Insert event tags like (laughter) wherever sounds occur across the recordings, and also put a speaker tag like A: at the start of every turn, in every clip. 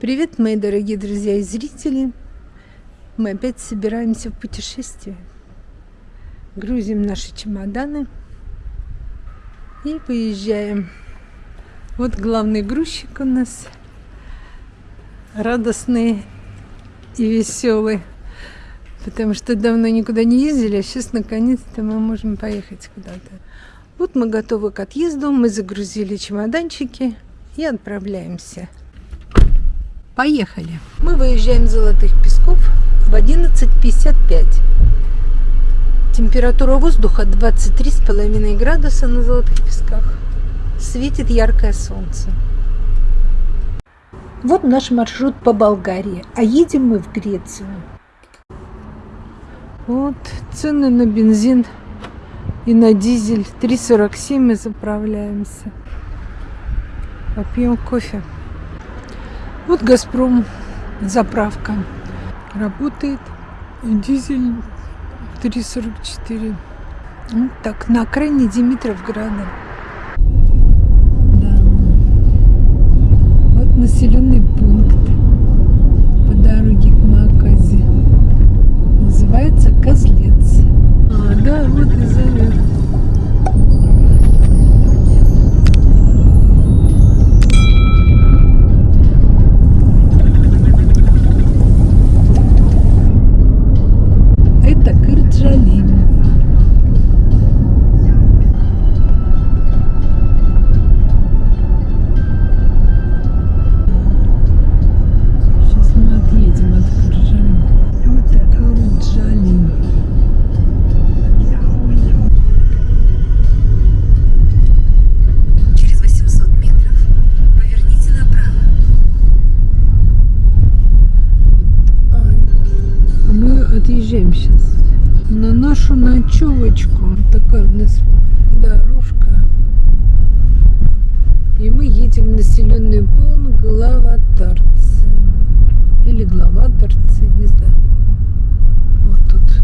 A: Привет, мои дорогие друзья и зрители! Мы опять собираемся в путешествие. Грузим наши чемоданы и поезжаем. Вот главный грузчик у нас. Радостный и веселый. Потому что давно никуда не ездили, а сейчас наконец-то мы можем поехать куда-то. Вот мы готовы к отъезду, мы загрузили чемоданчики и отправляемся. Поехали. Мы выезжаем с Золотых Песков в 11.55. Температура воздуха 23,5 градуса на Золотых Песках. Светит яркое солнце. Вот наш маршрут по Болгарии, а едем мы в Грецию. Вот цены на бензин и на дизель 3,47 мы заправляемся. Попьем кофе. Вот Газпром заправка работает. Дизель 3,44. Вот так, на окраине Димитровграда. Да. Вот населенный пункт по дороге к Маказе. Называется Козлец. А, да, вот и нашу ночевочку. Такая у нас дорожка. И мы едем в населенный пункт Главатарцы. Или Главатарцы, не знаю. Вот тут.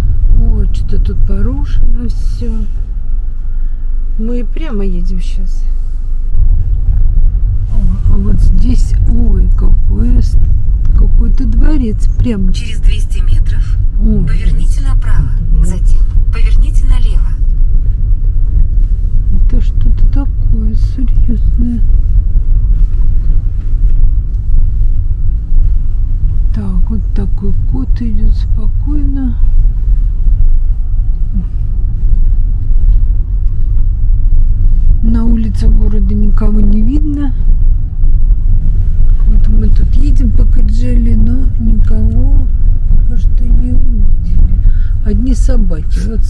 A: Ой, что-то тут порушено все. Мы прямо едем сейчас. А вот здесь, ой, какой какой-то дворец прямо.
B: Через 200 метров Поверните направо, затем поверните налево.
A: Это что-то такое серьезное. Так, вот такой кот идет спокойно. На улице города никого не видно. Вот мы тут едем по Каджели, но никого пока что не увидели. Одни собаки. Вот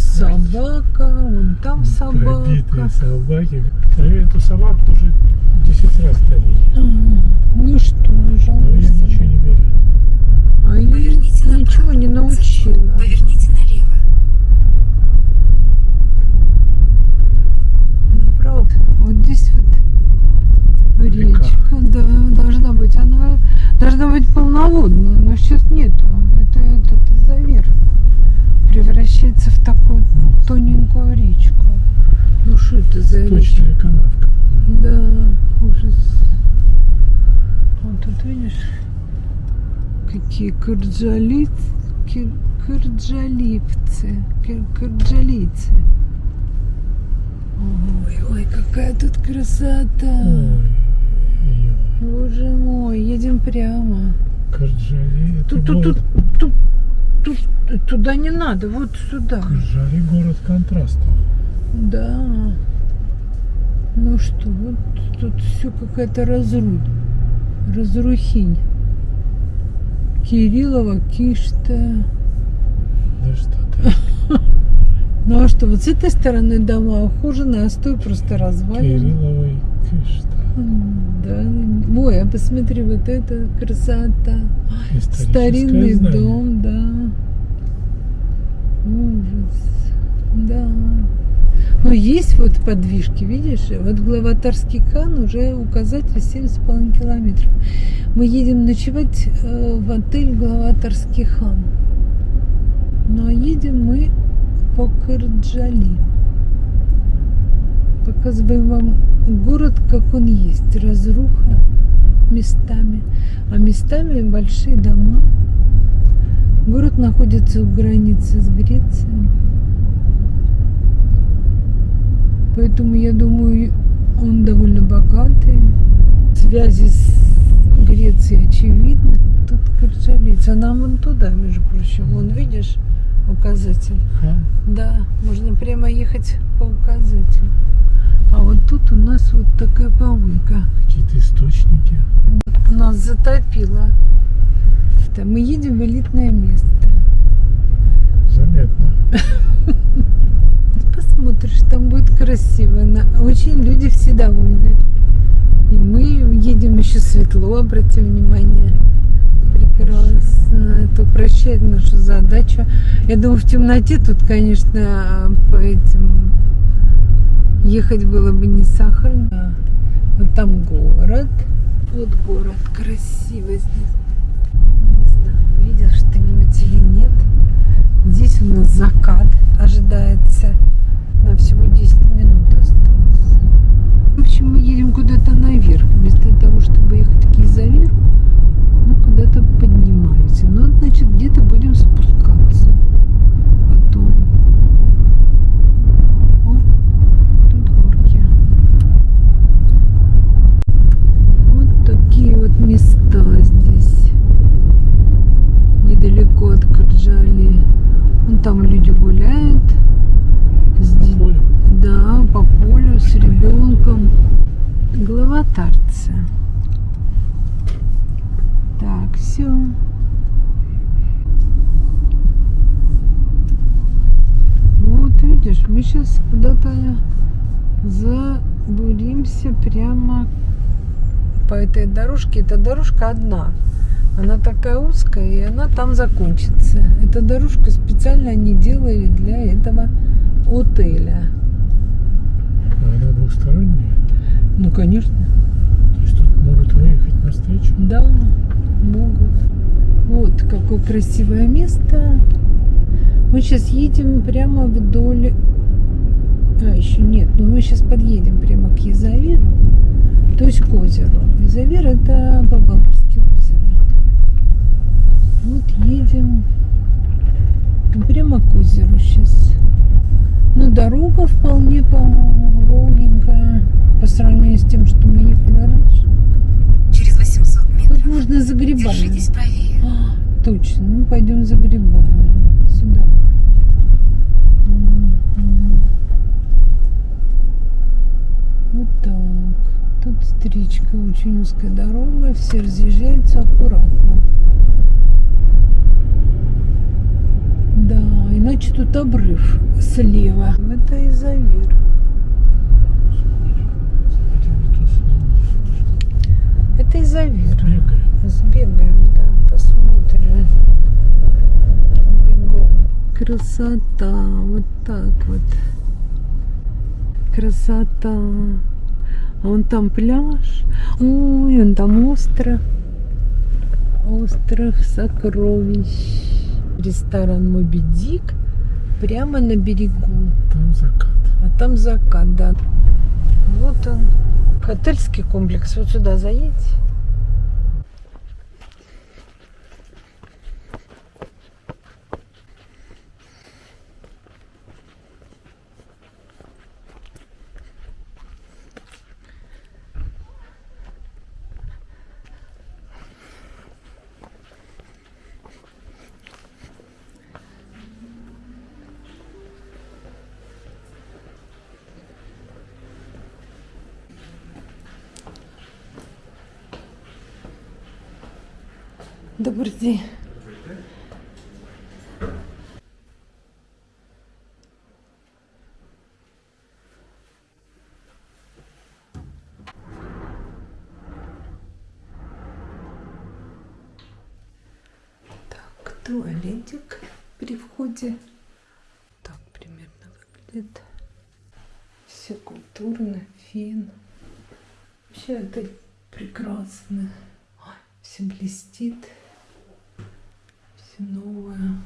A: собака, вон там собака.
C: Побитые собаки. Эту собаку уже 10 раз травили.
A: Ну что, жалко.
C: Но ее ничего не берет.
A: А ее ничего не научила.
B: Поверните налево.
A: Направо. Вот здесь вот речка, Река. да, должна быть. Она должна быть полноводная, но сейчас нету это этот завер превращается в такую тоненькую речку. Ну что это за
C: Точная
A: речка?
C: канавка.
A: Да, ужас. Вот тут видишь, какие кырджалицы, кыр, кырджалипцы, кыр, кырджалицы. Ой, ой, какая тут красота.
C: Ой,
A: Боже мой, едем прямо.
C: Карджали.
A: Тут, тут, тут, тут, тут, туда не надо, вот сюда.
C: Карджали город контрастов.
A: Да. Ну что, вот тут все какая-то разруль. Разрухинь. Кириллова, Кишта.
C: Да что ты. (laughs)
A: Ну а что, вот с этой стороны дома ухоженные, а с той просто развалины.
C: Кирилловой Кишта.
A: Да. Ой, а посмотри, вот это красота. Старинный
C: знание.
A: дом, да. Ужас. Да. Но есть вот подвижки, видишь? Вот Главатарский хан уже указатель 7,5 километров. Мы едем ночевать э, в отель Главатарский хан. Ну а едем мы по Кырджали. Показываем вам город, как он есть. Разруха. местами, а местами большие дома. Находится у границы с Грецией. Поэтому я думаю, он довольно богатый. Связи с Грецией очевидны. Тут Корчалица. Нам вон туда, между прочим. Вон, видишь, указатель.
C: Хам.
A: Да, можно прямо ехать по указателю. А вот тут у нас вот такая помойка.
C: Какие-то источники.
A: Нас затопило. Мы едем в элитное место.
C: Заметно. (laughs)
A: Посмотришь, там будет красиво. Очень люди все довольны. И мы едем еще светло, обрати внимание. Прекрасно. Это упрощает нашу задачу. Я думаю, в темноте тут, конечно, по этим ехать было бы не сахарно. Вот там город. Вот город. Красиво здесь. Видел что-нибудь или нет. Здесь у нас закат ожидается. На всего 10 минут осталось. В общем, мы едем куда-то наверх. Вместо того, чтобы ехать к Кизавиру, мы куда-то поднимаемся. Ну, значит, где-то будем спускаться. Потом. О, тут горки. Вот такие вот места здесь. Недалеко от Кырджали. Вон там люди гуляют. Здесь,
C: Поле.
A: да, по полю с ребенком. Глава Тарца. Так, все. Вот видишь, мы сейчас куда-то забуримся прямо по этой дорожке. Эта дорожка одна. Она такая узкая, и она там закончится. Эту дорожку специально они делали для этого отеля.
C: А она двухсторонняя.
A: Ну, конечно.
C: То есть тут могут выехать навстречу.
A: Да, могут. Вот какое красивое место. Мы сейчас едем прямо вдоль... А, еще нет. Но мы сейчас подъедем прямо к Язавиру. То есть к озеру. Язавир это Бабамское озеро. Вот едем Ну, прямо к озеру сейчас. Ну, дорога вполне, по-моему, ровненькая по сравнению с тем, что мы ехали раньше.
B: Через 800
A: Тут
B: метров
A: можно за грибами.
B: держитесь правее.
A: А, точно, мы пойдем за грибами. Сюда. Вот так. Тут встречка, очень узкая дорога, все разъезжаются аккуратно. Да, иначе тут обрыв слева. Это Изавир. Это Изавир.
C: Бегаем.
A: Сбегаем, да, посмотрим. Бегом. Красота, вот так вот. Красота. А вон там пляж. Ой, вон там остров. Остров сокровищ. Ресторан Моби Дик прямо на берегу.
C: Там закат.
A: А там закат, да. Вот он. Отельский комплекс. Вот сюда заедь. День. Так, туалетик при входе. Так примерно выглядит. Все культурно, фен. Вообще это прекрасно. Все блестит все новое.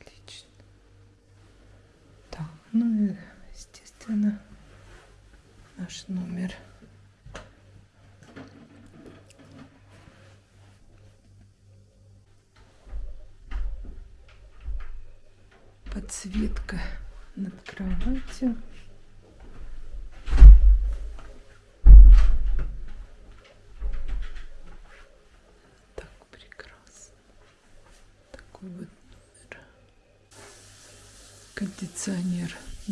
A: Отлично. Так, ну и, естественно, наш номер. Подсветка над кроватью.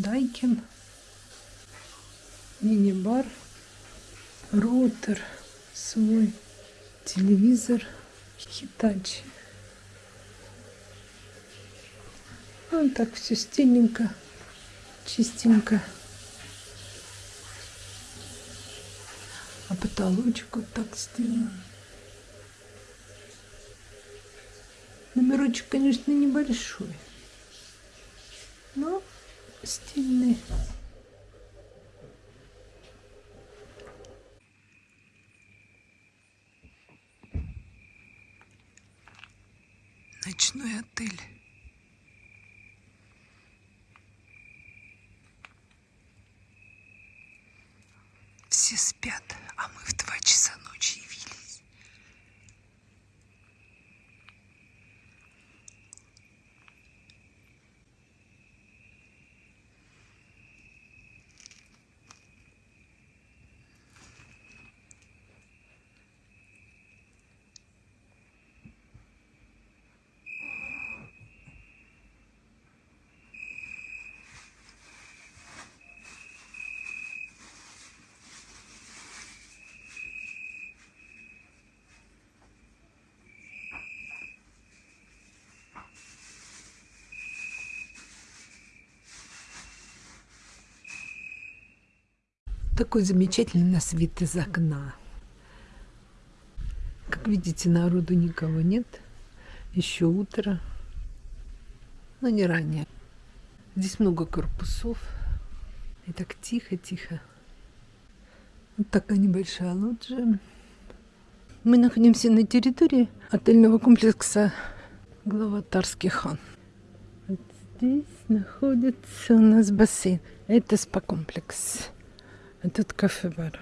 A: Дайкин. Мини-бар. Роутер свой. Телевизор. Хитачи. Ну, так все стильненько, чистенько. А потолочек вот так сделан. Номерочек, конечно, небольшой, стильный. Ночной отель. Все спят, а мы в Такой замечательный нас вид из окна. Как видите, народу никого нет. Еще утро. Но не ранее. Здесь много корпусов. И так тихо-тихо. Вот такая небольшая лоджия. Мы находимся на территории отельного комплекса Главатарский хан. Вот здесь находится у нас бассейн. Это спа-комплекс. Тут кафе-бар.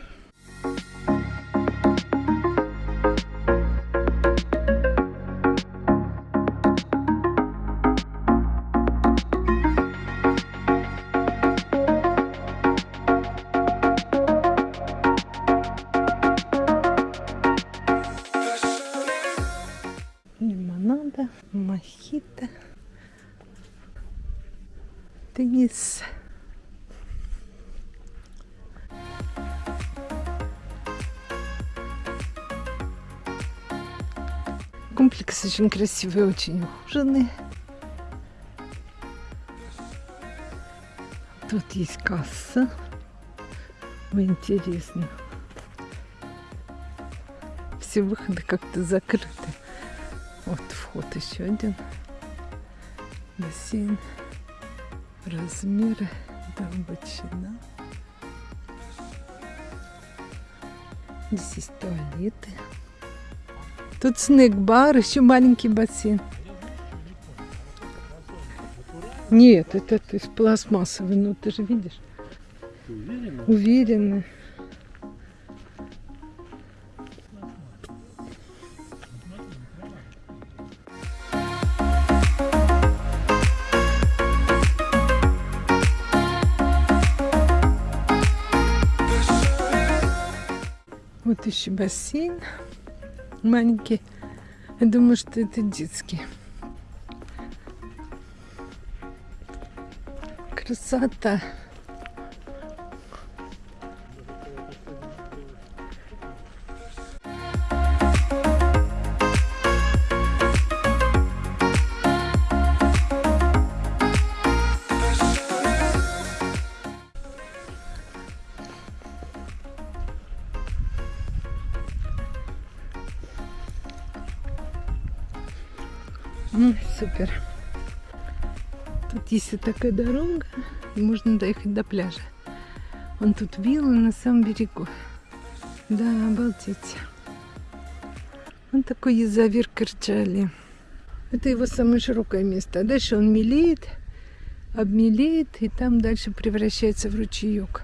A: Лимонада, мохито, теннис. Комплекс очень красивый, очень ухоженный. Тут есть касса. Интересно. Все выходы как-то закрыты. Вот вход еще один. Бассейн. Размеры. Долбочина. Здесь есть туалеты. Тут снэк-бар, еще маленький бассейн. Нет, это то есть пластмассовый, ну ты же видишь. Уверенно. Вот еще бассейн маленький. Я думаю, что это детский. Красота. Ну, супер. Тут есть вот такая дорога, и можно доехать до пляжа. Вон тут виллы на самом берегу. Да, обалдеть. Он такой язавир Кырджали. Это его самое широкое место. А дальше он мелеет, обмелеет, и там дальше превращается в ручеек.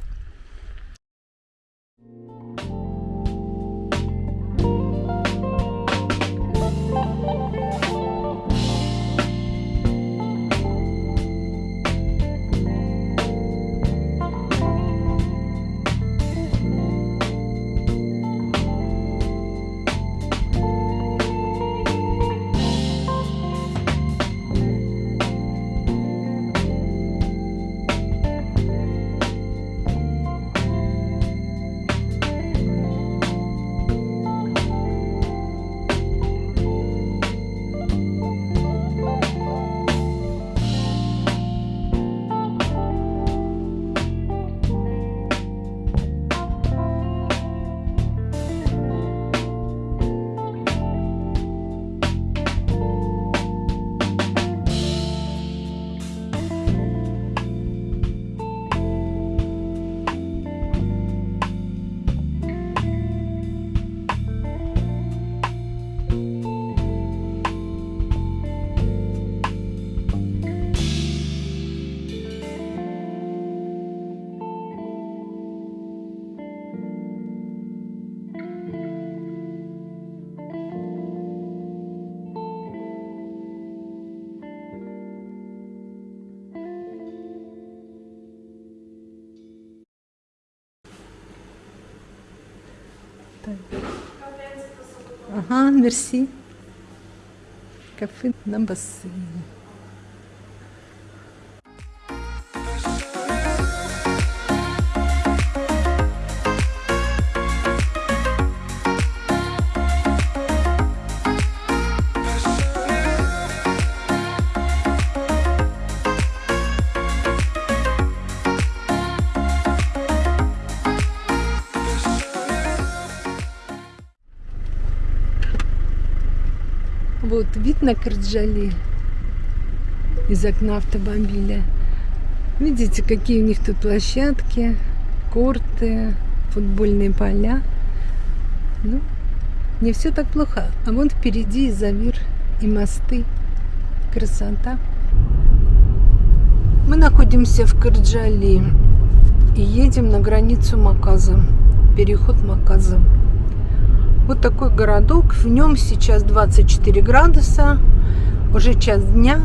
A: Ah, merci. Café não d'ambassade. Вот вид на Кырджали из окна автомобиля. Видите, какие у них тут площадки, корты, футбольные поля. Ну, не все так плохо. А вон впереди Изамир и мосты. Красота. Мы находимся в Кырджали и едем на границу Маказа. Переход Маказа. Вот такой городок. В нем сейчас 24 градуса. Уже час дня.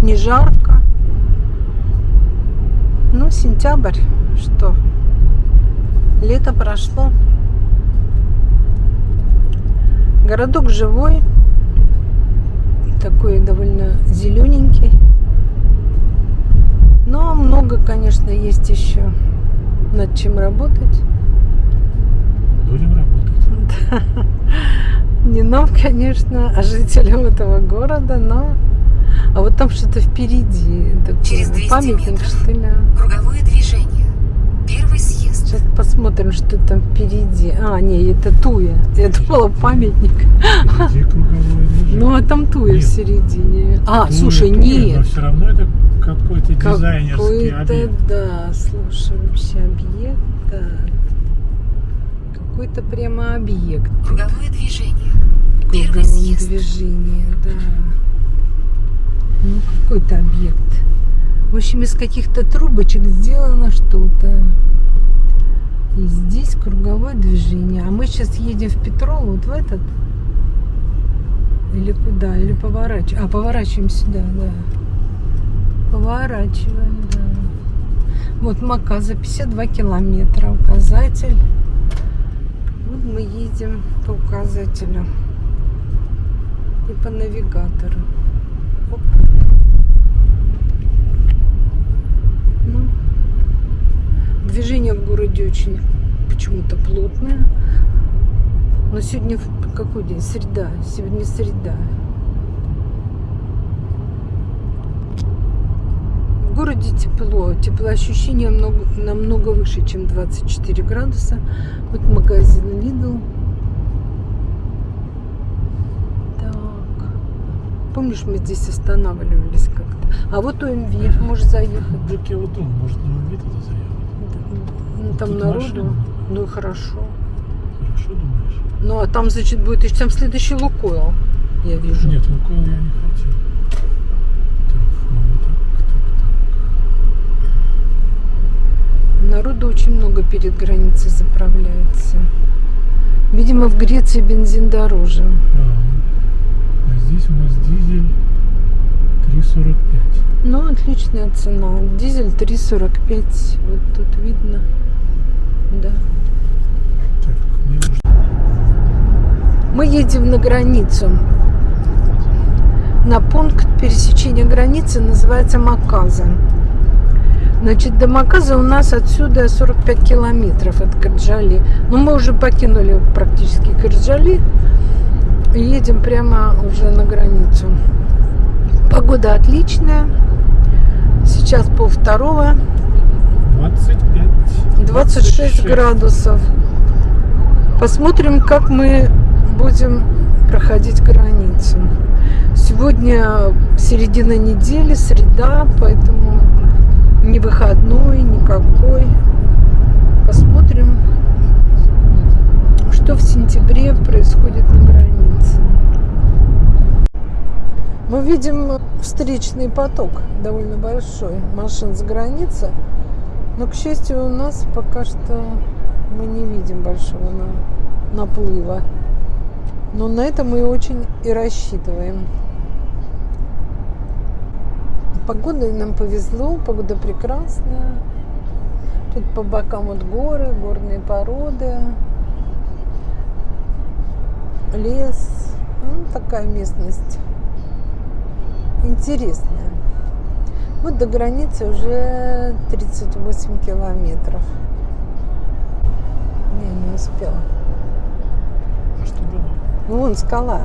A: Не жарко. Ну, сентябрь. Что? Лето прошло. Городок живой. Такой довольно зелененький. Но много, конечно, есть еще над чем работать.
C: Будем работать. (laughs)
A: Не нам, конечно, а жителям этого города, но... А вот там что-то впереди. Такой
B: Через 200
A: памятник,
B: метров.
A: что ли.
B: Круговое движение. Первый съезд.
A: Сейчас посмотрим, что там впереди. А, не, это Туя. Я думала, памятник.
C: Впереди круговое движение.
A: Ну, а там Туя в
C: Нет.
A: середине. А,
C: Туя,
A: слушай,
C: Туя,
A: нет.
C: Но все равно это какой-то дизайнерский
A: Какой-то,
C: объект.
A: да, слушай, вообще объект, да. Какой-то прямо объект.
B: Круговое движение. Первый
A: круговом
B: съезд.
A: движении, да. Ну, какой-то объект. В общем, из каких-то трубочек сделано что-то. И здесь круговое движение. А мы сейчас едем в Петров, вот в этот. Или куда? Или поворачиваем? А, поворачиваем сюда, да. Поворачиваем, да. Вот Мака за 52 километра указатель. Вот мы едем по указателю и по навигатору. Оп. Ну, движение в городе очень почему-то плотное. Но сегодня какой день? Среда. Сегодня среда. В городе тепло. Теплоощущение много, намного выше, чем 24 градуса. Вот магазин Lidl. Так. Помнишь, мы здесь останавливались как-то? А вот ОМВ, может заехать.
C: Вот думаю, может на вид это заехать.
A: Ну, там
C: Тут
A: народу.
C: машина.
A: Ну и хорошо.
C: Хорошо думаешь?
A: Ну а там, значит, будет еще там следующий Лукойл. Я вижу.
C: Нет, Лукойл я не хотел. Так, ну, так, так,
A: Народу очень много перед границей заправляется. Видимо, в Греции бензин дороже.
C: так. А, а здесь у нас дизель 3,45.
A: Ну, отличная цена. Дизель 3,45. Вот тут видно. Да.
C: Так, мне нужно...
A: Мы едем на границу. На пункт пересечения границы называется Маказа. Значит, до Маказа у нас отсюда 45 километров от Кырджали. Но мы уже покинули практически Кырджали. И едем прямо уже на границу. Погода отличная. Сейчас пол второго.
C: 25.
A: 26 градусов. Посмотрим, как мы будем проходить границу. Сегодня середина недели, среда, поэтому не выходной никакой. Посмотрим, что в сентябре происходит на границе. Мы видим встречный поток довольно большой машин с границы. Но, к счастью, у нас пока что мы не видим большого на- наплыва. Но на это мы очень и рассчитываем. Погодой нам повезло, погода прекрасная. Тут по бокам вот горы, горные породы. лес. Ну, такая местность интересная. Вот до границы уже 38 километров. Не, не успела.
C: А что было?
A: Вон скала.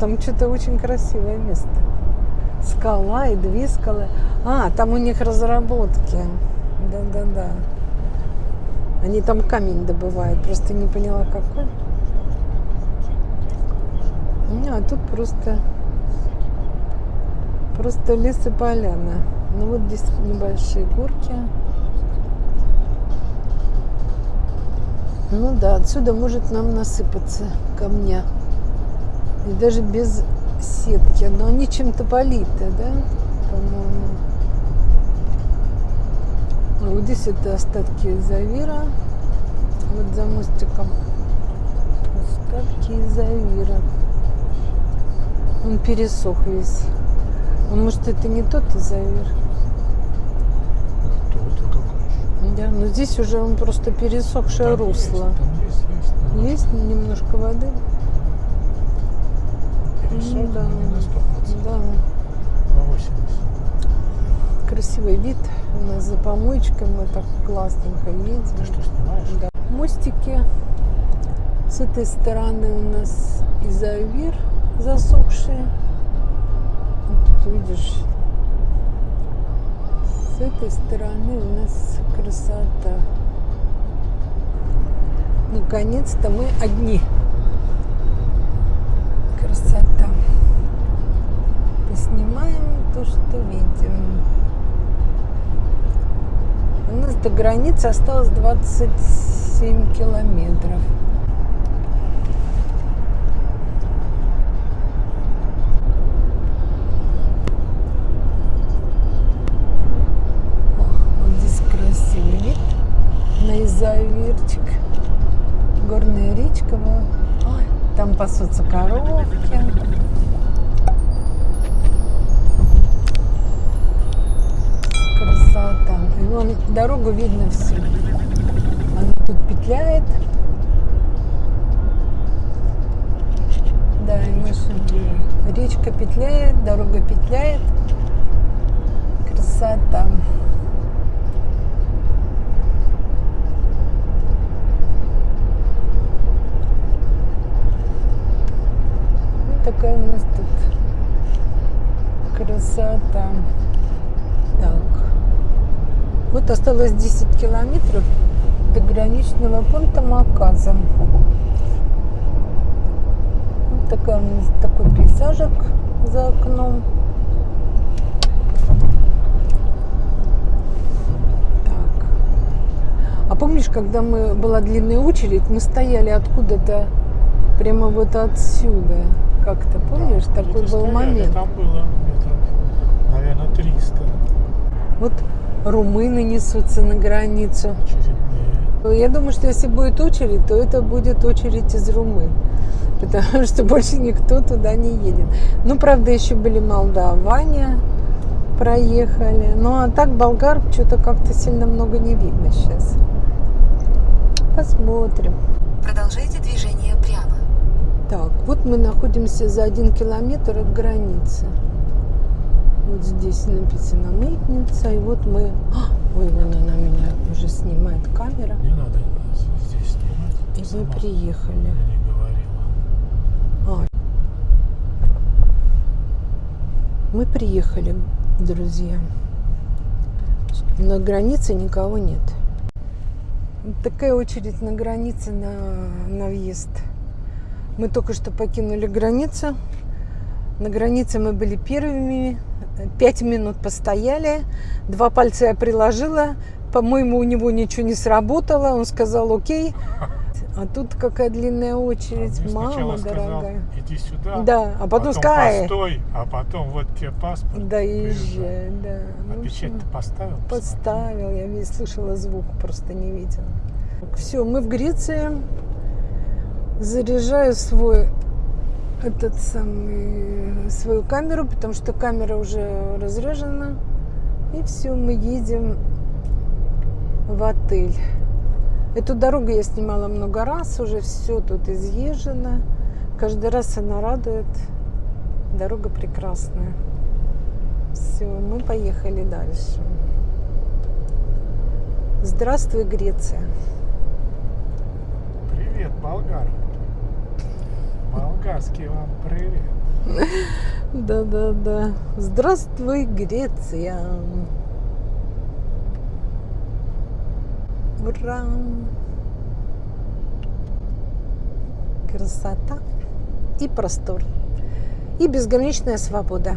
A: Там что-то очень красивое место. Скала и две скалы. А, там у них разработки. Да-да-да. Они там камень добывают. Просто не поняла, какой. Не, а тут просто просто лес и поляна. Ну вот здесь небольшие горки. Ну да, отсюда может нам насыпаться камня. И даже без сетки. Но они чем-то политы, да? По-моему. А вот здесь это остатки Завира. Вот за мостиком. Остатки Завира. Он пересох весь. А может это не тот Завир?
C: Кто-то какой.
A: Да, но здесь уже он просто пересохшее
C: Там есть,
A: русло.
C: Там есть, есть.
A: Есть немножко воды? Ну да.
C: на 100%.
A: Да.
C: На 80.
A: Красивый вид. У нас за помоечкой мы так классненько едем.
C: Ты что, снимаешь?
A: Да. Мостики. С этой стороны у нас изовир засохшие. Вот тут видишь. С этой стороны у нас красота. Наконец-то мы одни. То, что видим. У нас до границы осталось 27 километров. Изавирчик. Горная речка. Ой, там пасутся коровки. Красота. И вон дорогу видно все. Она тут петляет. Да, и мы Речка петляет, дорога петляет. Красота. Вот такая у нас тут красота. Вот осталось 10 километров до граничного пункта Маказа. Вот нас такой пейзажик за окном. Так. А помнишь, когда мы была длинная очередь, мы стояли откуда-то прямо вот отсюда. Как-то помнишь,
C: Да,
A: такой был
C: стояли,
A: момент.
C: Там было метров, наверное, 300
A: Вот румыны несутся на границу.
C: очередные.
A: Я думаю, что если будет очередь, то это будет очередь из Румын. Потому что (laughs) больше никто туда не едет. Ну, правда, еще были молдаване, проехали. Ну, а так болгар что-то как-то сильно много не видно сейчас. Посмотрим.
B: Продолжайте движение прямо.
A: Так, вот мы находимся за один километр от границы. Вот здесь написано мытница, и вот мы... (gasps) Ой, вон она меня уже снимает камера.
C: Не надо здесь снимать.
A: И мы приехали. А. Мы приехали, друзья. На границе никого нет. Такая очередь на границе на, на въезд. Мы только что покинули границу. На границе мы были первыми. Пять минут постояли. Два пальца я приложила. По-моему, у него ничего не сработало. Он сказал окей. А тут какая длинная очередь.
C: А
A: Мама
C: сказал,
A: дорогая.
C: иди сюда.
A: Да, а потом сказал, «Ай,
C: постой, а потом вот тебе паспорт.
A: да езжай, да.
C: А
A: Ну,
C: печать ты поставил?
A: Поставил, я весь слышала звук, просто не видела. Все, мы в Греции. Заряжаю свой этот самый свою камеру, потому что камера уже разряжена. И все, мы едем в отель. Эту дорогу я снимала много раз, уже все тут изъезжено. Каждый раз она радует. Дорога прекрасная. Все, мы поехали дальше. Здравствуй, Греция.
C: Привет, болгар. Болгарский вам привет. (laughs)
A: Да-да-да. Здравствуй, Греция. Ура! Красота и простор. И безграничная свобода,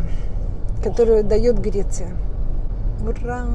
A: которую дает Греция. Ура!